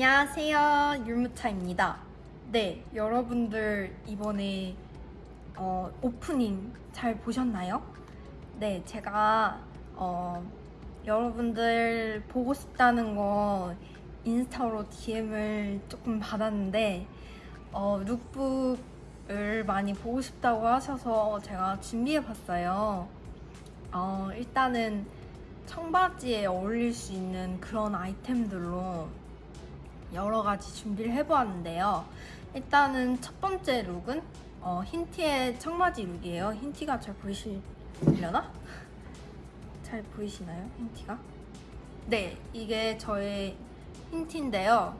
네, 안녕하세요 율무차입니다. 네, 여러분들 이번에 어, 오프닝 잘 보셨나요? 네, 제가 어, 여러분들 보고 싶다는 거 인스타로 DM을 조금 받았는데 어, 룩북을 많이 보고 싶다고 하셔서 제가 준비해봤어요. 어, 일단은 청바지에 어울릴 수 있는 그런 아이템들로 여러 가지 준비를 해보았는데요. 일단은 첫 번째 룩은 어, 흰티의 청바지 룩이에요. 흰티가 잘 보이시려나? 잘 보이시나요? 흰티가? 네, 이게 저의 흰티인데요.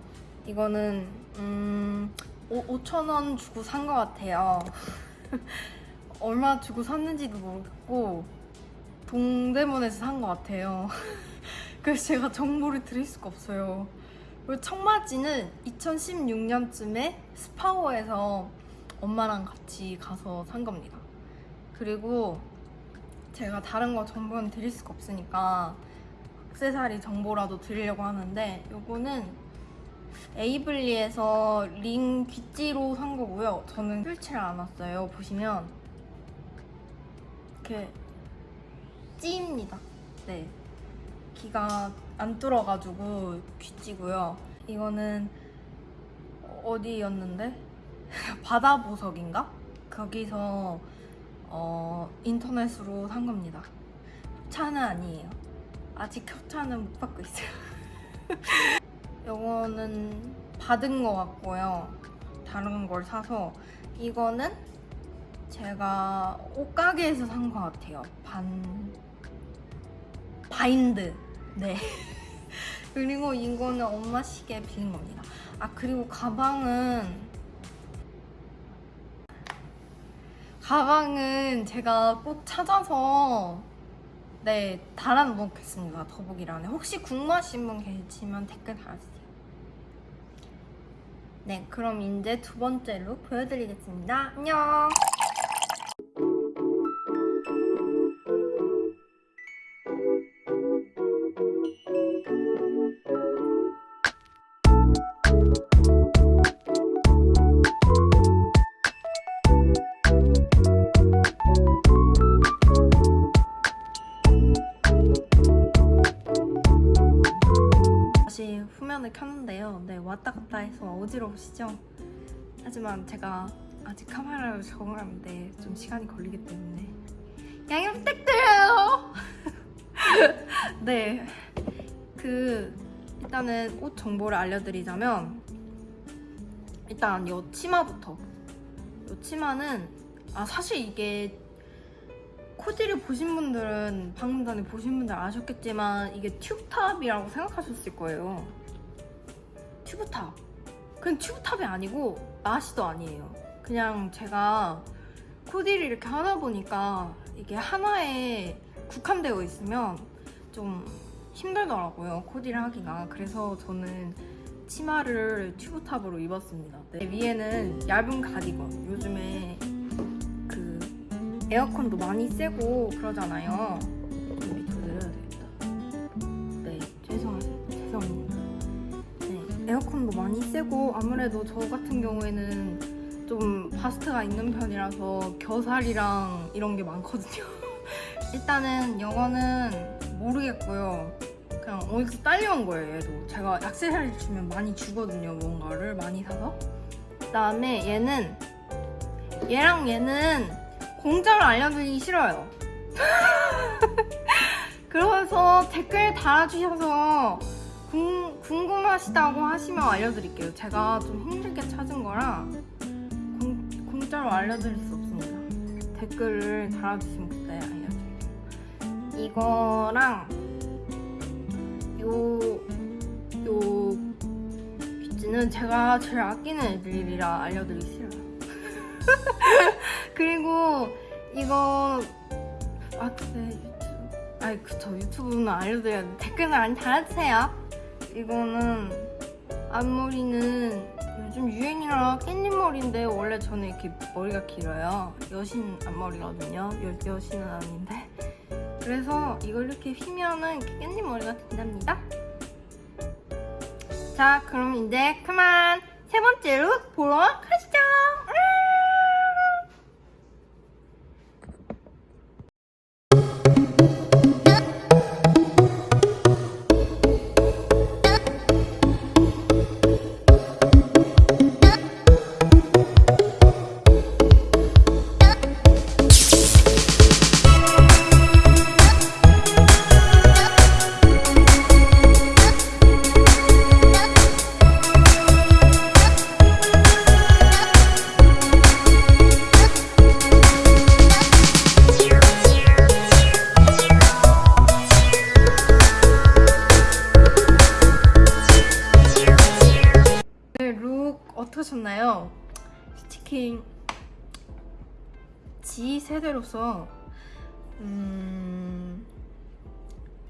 이거는 음, 5,000원 주고 산 것 같아요. 얼마 주고 샀는지도 모르겠고 동대문에서 산 것 같아요. 그래서 제가 정보를 드릴 수가 없어요. 그리고 청바지는 2016년쯤에 스파워에서 엄마랑 같이 가서 산 겁니다. 그리고 제가 다른 거 정보는 드릴 수가 없으니까 액세서리 정보라도 드리려고 하는데 요거는 에이블리에서 링 귀찌로 산 거고요. 저는 펼치를 안 왔어요. 보시면 이렇게 찌입니다. 네. 귀가 안 뚫어가지고 귀찌고요. 이거는 어디였는데? 바다 보석인가? 거기서 어, 인터넷으로 산 겁니다. 차는 아니에요. 아직 협찬은 못 받고 있어요. 이거는 받은 것 같고요. 다른 걸 사서 이거는 제가 옷가게에서 산 것 같아요. 반 바인드. 네. 그리고 이거는 엄마 시계 빌린 겁니다. 아 그리고 가방은 가방은 제가 꼭 찾아서 네 달아놓겠습니다. 더보기란에. 혹시 궁금하신 분 계시면 댓글 달아주세요. 네 그럼 이제 두 번째 룩 보여드리겠습니다. 안녕 왔다 갔다 해서 어지러우시죠? 하지만 제가 아직 카메라를 적응하는데 좀 시간이 걸리기 때문에 양해 부탁드려요! 네, 그 일단은 옷 정보를 알려드리자면 일단 요 치마부터 요 치마는 아 사실 이게 코디를 보신 분들은 방금 전에 보신 분들 아셨겠지만 이게 튜브탑이라고 생각하셨을 거예요 튜브탑. 그냥 튜브탑이 아니고 나시도 아니에요. 그냥 제가 코디를 이렇게 하다 보니까 이게 하나에 국한되어 있으면 좀 힘들더라고요 코디를 하기가. 그래서 저는 치마를 튜브탑으로 입었습니다. 네, 위에는 얇은 가디건. 요즘에 그 에어컨도 많이 세고 그러잖아요 에어컨도 많이 세고 아무래도 저 같은 경우에는 좀 바스트가 있는 편이라서 겨살이랑 이런 게 많거든요. 일단은 이거는 모르겠고요. 그냥 어디서 딸려온 거예요 얘도. 제가 액세서리 주면 많이 주거든요 뭔가를 많이 사서. 그 다음에 얘는 얘랑 얘는 공짜로 알려드리기 싫어요. 그래서 댓글 달아주셔서 궁, 궁금하시다고 하시면 알려드릴게요. 제가 좀 힘들게 찾은 거라 공, 공짜로 알려드릴 수 없습니다. 댓글을 달아주시면 그때 알려드릴게요. 이거랑 요, 요 뷰티는 제가 제일 아끼는 애들이라 알려드리기 싫어요. 그리고 이거 아 근데 유튜브 아이 그쵸. 유튜브는 알려드려야 돼. 댓글을 많이 달아주세요 이거는 앞머리는 요즘 유행이라 깻잎 머리인데 원래 저는 이렇게 머리가 길어요. 여신 앞머리거든요. 여, 여신은 아닌데. 그래서 이걸 이렇게 휘면은 이렇게 깻잎 머리가 된답니다. 자, 그럼 이제 그만! 세 번째 룩 보러 가시 지 세대로서 음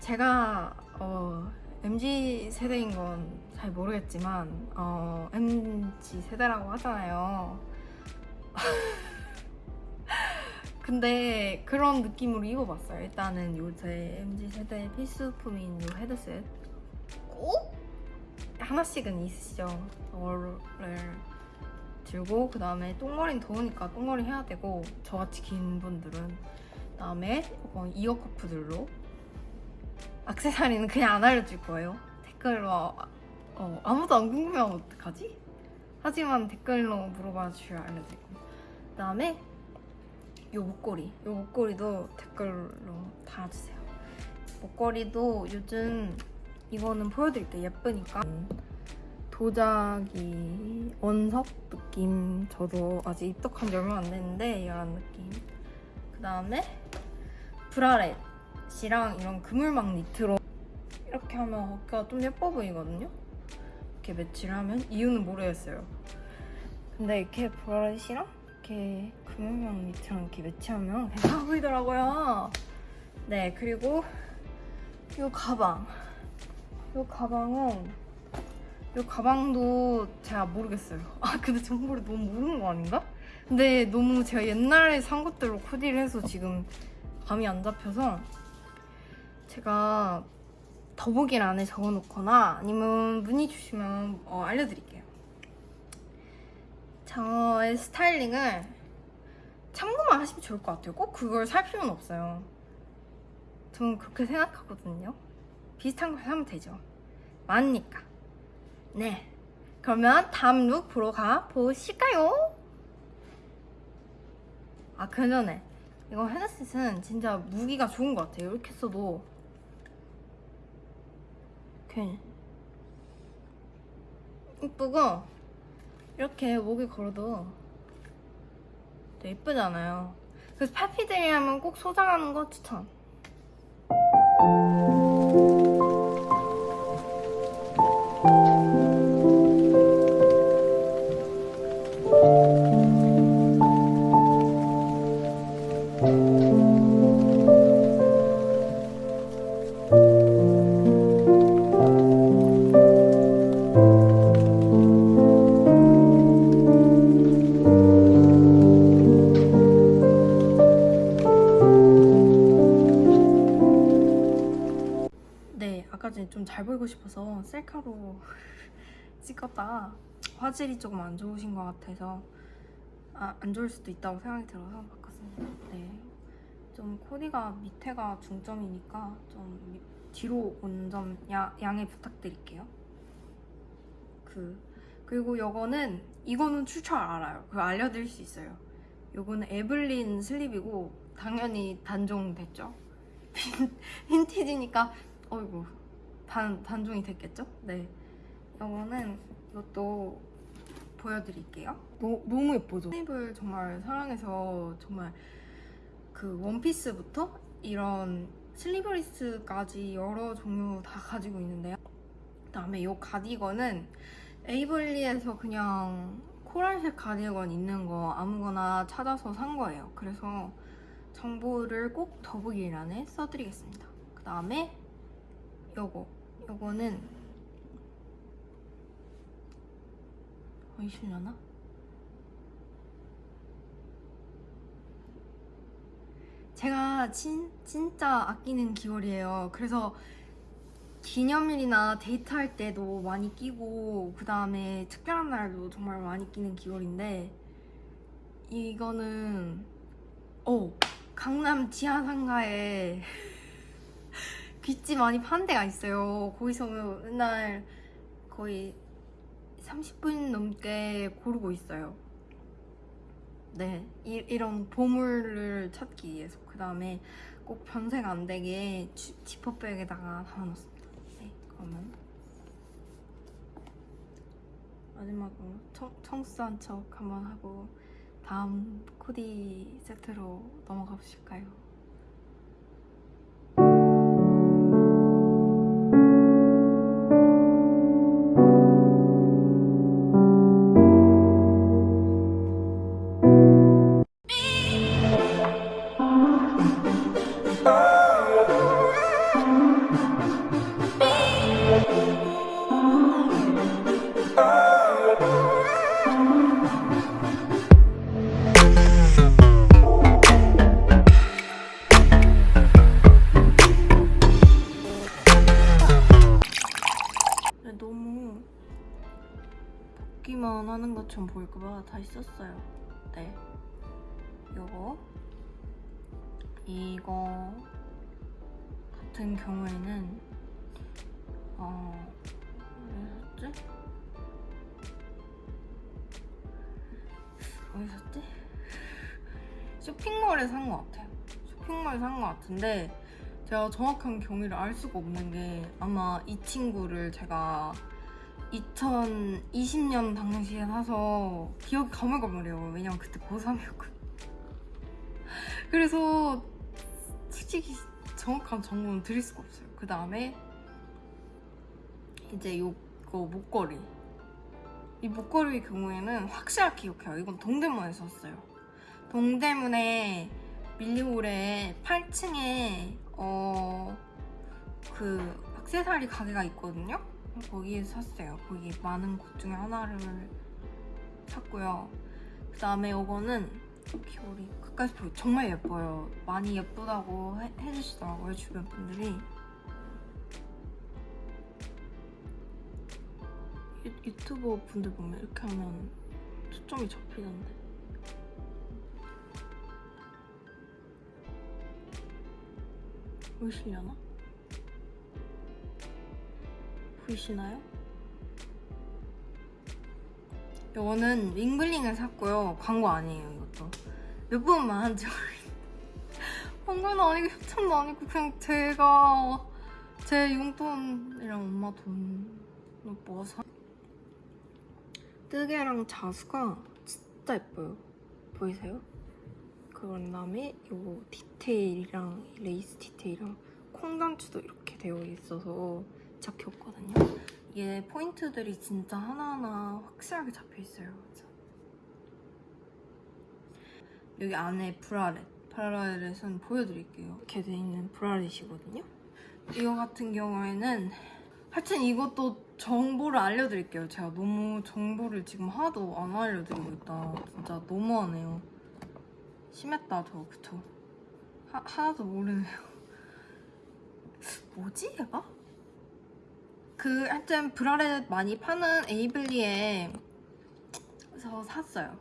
제가 어 MZ 세대인 건 잘 모르겠지만 어 MZ 세대라고 하잖아요. 근데 그런 느낌으로 입어봤어요. 일단은 요새 MZ 세대의 필수품인 요 헤드셋 꼭 하나씩은 있으시죠. 저거를 들고 그 다음에 똥머리는 더우니까 똥머리 해야 되고 저같이 긴 분들은 그 다음에 이어 커프들로 악세사리는 그냥 안 알려줄 거예요. 댓글로 어, 아무도 안 궁금해하면 어떡하지? 하지만 댓글로 물어봐 주셔야 알려드리고 그 다음에 요 목걸이 요 목걸이도 댓글로 달아주세요. 목걸이도 요즘 이거는 보여드릴게요. 예쁘니까. 도자기 원석 느낌. 저도 아직 입덕한 지 얼마 안 됐는데 이런 느낌. 그 다음에 브라렛이랑 이런 그물망 니트로 이렇게 하면 어깨가 좀 예뻐 보이거든요. 이렇게 매치를 하면 이유는 모르겠어요. 근데 이렇게 브라렛이랑 이렇게 그물망 니트랑 이렇게 매치하면 괜찮아 보이더라고요. 네, 그리고 이 가방. 이 가방은 이 가방도 제가 모르겠어요. 아 근데 정보를 너무 모르는 거 아닌가? 근데 너무 제가 옛날에 산 것들로 코디를 해서 지금 감이 안 잡혀서 제가 더보기란에 적어놓거나 아니면 문의 주시면 어, 알려드릴게요. 저의 스타일링을 참고만 하시면 좋을 것 같아요. 꼭 그걸 살 필요는 없어요. 저는 그렇게 생각하거든요. 비슷한 걸 사면 되죠. 많으니까. 네. 그러면 다음 룩 보러 가 보실까요? 아, 그 전에. 이거 헤드셋은 진짜 무기가 좋은 것 같아요. 이렇게 써도. 괜히. 이쁘고, 이렇게 목에 걸어도 되게 이쁘잖아요. 그래서 파피들이 하면 꼭 소장하는 거 추천. 찍었다가 화질이 조금 안 좋으신 것 같아서 아, 안 좋을 수도 있다고 생각이 들어서 바꿨습니다. 네, 좀 코디가 밑에가 중점이니까 좀 밑- 뒤로 온 점 양해 부탁드릴게요. 그 그리고 요거는 이거는 출처 알아요. 그거 알려드릴 수 있어요. 요거는 에블린 슬립이고 당연히 단종 됐죠. 빈티지니까 어이구 단, 단종이 됐겠죠? 네 이거는 이것도 보여드릴게요. 너, 너무 예쁘죠? 슬립을 정말 사랑해서 정말 그 원피스부터 이런 슬리브리스까지 여러 종류 다 가지고 있는데요. 그 다음에 이 가디건은 에이블리에서 그냥 코랄색 가디건 있는 거 아무거나 찾아서 산 거예요. 그래서 정보를 꼭 더보기란에 써드리겠습니다. 그 다음에 요거. 요거는 보이시려나? 제가 진, 진짜 아끼는 귀걸이에요 그래서 기념일이나 데이트할 때도 많이 끼고 그 다음에 특별한 날도 정말 많이 끼는 귀걸이인데 이거는 어 강남 지하상가에 귀찌 많이 파는 데가 있어요. 거기서 맨날 거의 30분 넘게 고르고 있어요. 네, 이, 이런 보물을 찾기 위해서 그 다음에 꼭 변색 안 되게 지- 지퍼백에다가 담아놨습니다. 네, 그러면 마지막으로 청, 청순한 척 한번 하고 다음 코디 세트로 넘어가 보실까요? 벗기만 하는 것처럼 보일까봐 다시 썼어요. 네. 요거. 이거 같은 경우에는, 어, 어디 샀지? 어디 샀지? 쇼핑몰에 산 것 같아요. 쇼핑몰에 산 것 같은데, 제가 정확한 경위를 알 수가 없는 게 아마 이 친구를 제가 2020년 당시에 사서 기억이 가물가물해요. 왜냐면 그때 고3이었거든요. 그래서 솔직히 정확한 정보는 드릴 수가 없어요. 그 다음에 이제 요거 목걸이. 이 목걸이의 경우에는 확실하게 기억해요. 이건 동대문에서 샀어요. 동대문에 밀리오레 8층에 어그 액세서리 가게가 있거든요. 거기에서 샀어요. 거기 많은 곳 중에 하나를 샀고요. 그 다음에 이거는 귀걸이 끝까지 보기 정말 예뻐요. 많이 예쁘다고 해, 해주시더라고요 주변 분들이. 유, 유튜버 분들 보면 이렇게 하면 초점이 잡히던데. 보이시려나? 보이시나요? 이거는 윙블링을 샀고요. 광고 아니에요, 이것도. 몇 번만 한지 모르겠는데. 광고는 아니고 협찬도 아니고 그냥 제가 제 용돈이랑 엄마 돈으로 모아서 뜨개랑 자수가 진짜 예뻐요. 보이세요? 그런 다음에 요 디테일이랑 이 레이스 디테일이랑 콩단추도 이렇게 되어 있어서 잡혔거든요. 이게 포인트들이 진짜 하나하나 확실하게 잡혀 있어요. 그래서 여기 안에 bralette, bralette은 보여드릴게요. 이렇게 돼 있는 bralette이거든요. 이거 같은 경우에는 하여튼 이것도 정보를 알려드릴게요. 제가 너무 정보를 지금 하나도 안 알려드리고 있다. 진짜 너무하네요. 심했다 저 그쵸? 하, 하나도 모르네요. 뭐지 얘가? 그 하여튼 브라렛 많이 파는 에이블리에서 샀어요.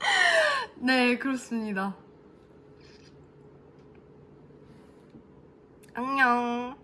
네 그렇습니다. 안녕.